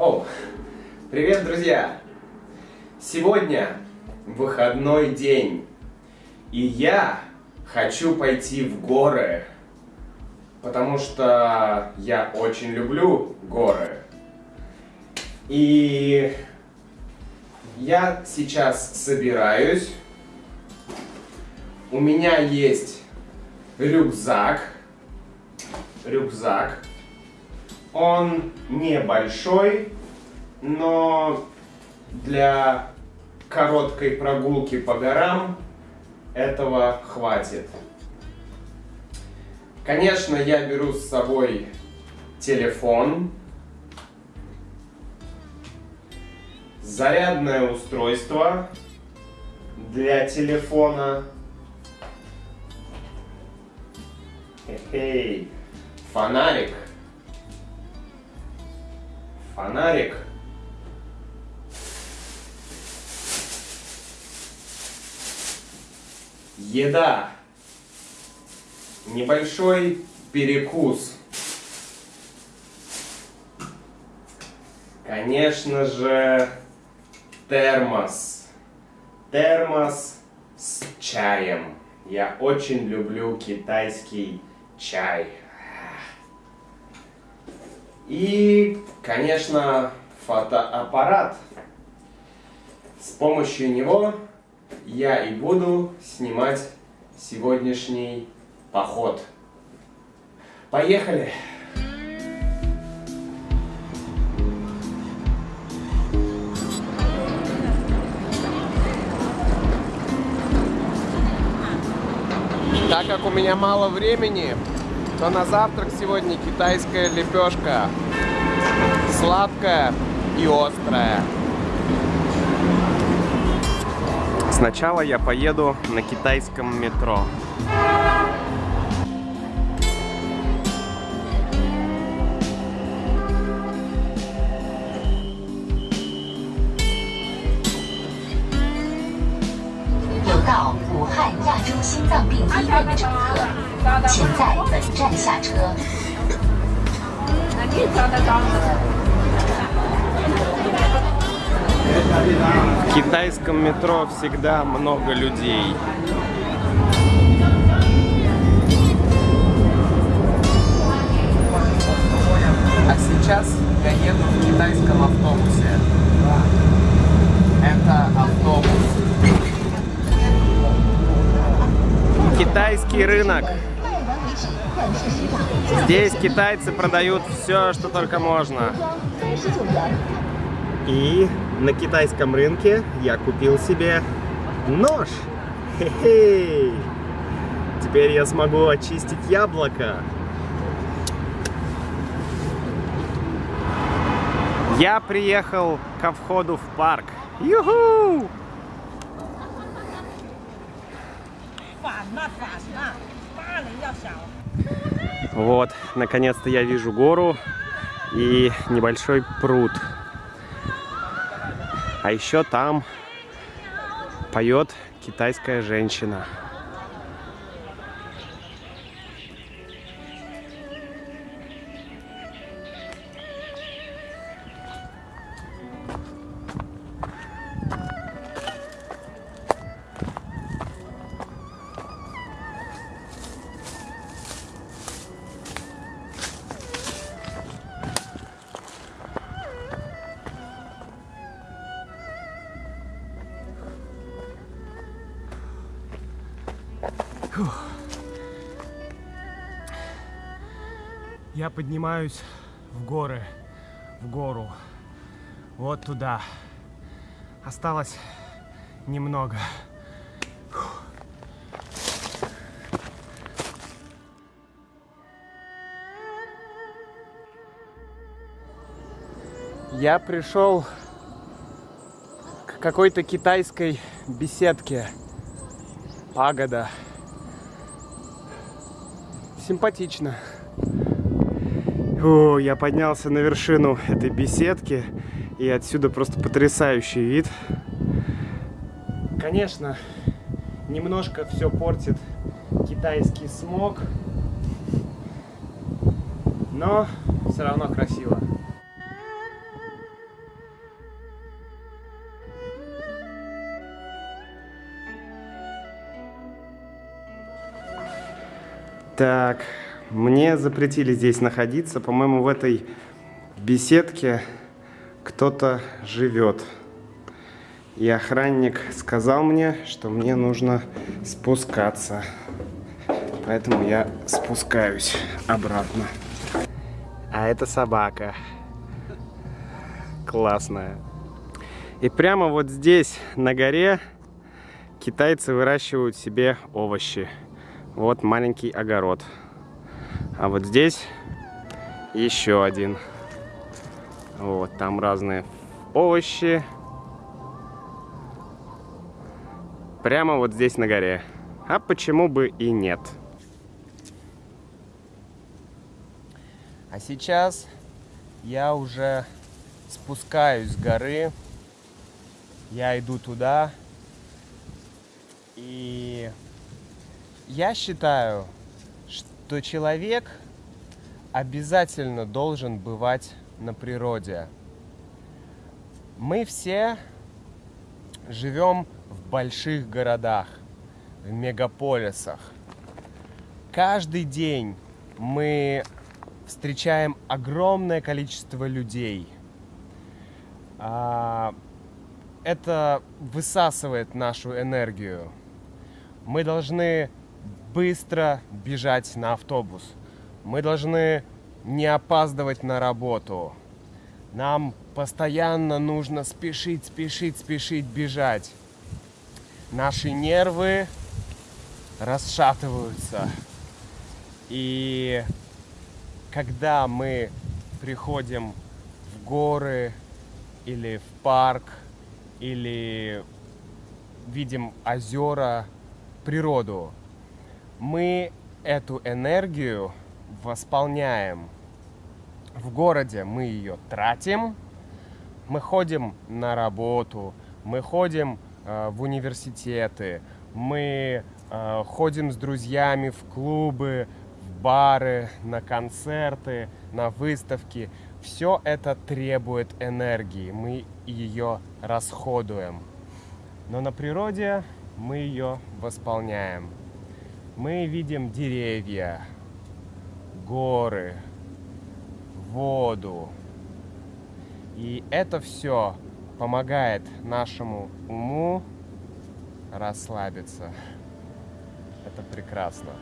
О, привет, друзья! Сегодня выходной день, и я хочу пойти в горы, потому что я очень люблю горы. И я сейчас собираюсь. У меня есть рюкзак. Рюкзак. Он небольшой, но для короткой прогулки по горам этого хватит. Конечно, я беру с собой телефон, зарядное устройство для телефона, Хе-хей. фонарик, фонарик, еда, небольшой перекус. Конечно же, термос. Термос с чаем. Я очень люблю китайский чай. И, конечно, фотоаппарат. С помощью него я и буду снимать сегодняшний поход. Поехали! Так как у меня мало времени, то на завтрак сегодня китайская лепешка. Сладкая и острая. Сначала я поеду на китайском метро. В китайском метро всегда много людей. А сейчас я еду в китайском автобусе. Это автобус. Китайский рынок. Здесь китайцы продают все, что только можно. И на китайском рынке я купил себе нож. Хе. Теперь я смогу очистить яблоко. Я приехал ко входу в парк. Юху! Вот, наконец-то я вижу гору и небольшой пруд. А еще там поет китайская женщина. Я поднимаюсь в горы, в гору, вот туда. Осталось немного. Я пришел к какой-то китайской беседке. Пагода. Симпатично. Фу, я поднялся на вершину этой беседки, и отсюда просто потрясающий вид. Конечно, немножко все портит китайский смог, но все равно красиво. Так, мне запретили здесь находиться. По-моему, в этой беседке кто-то живет. И охранник сказал мне, что мне нужно спускаться. Поэтому я спускаюсь обратно. А это собака. Классная. И прямо вот здесь, на горе, китайцы выращивают себе овощи. Вот маленький огород. А вот здесь еще один. Вот, там разные овощи. Прямо вот здесь на горе. А почему бы и нет? А сейчас я уже спускаюсь с горы. Я иду туда. И я считаю, что человек обязательно должен бывать на природе. Мы все живем в больших городах, в мегаполисах. Каждый день мы встречаем огромное количество людей. А, это высасывает нашу энергию. Мы должны быстро бежать на автобус. Мы должны не опаздывать на работу. Нам постоянно нужно спешить, спешить, спешить, бежать. Наши нервы расшатываются. И когда мы приходим в горы или в парк, или видим озера, природу, мы эту энергию восполняем. В городе мы ее тратим, мы ходим на работу, мы ходим э, в университеты, мы э, ходим с друзьями в клубы, в бары, на концерты, на выставки. Все это требует энергии, мы ее расходуем. Но на природе мы ее восполняем мы видим деревья, горы, воду. И это все помогает нашему уму расслабиться. Это прекрасно.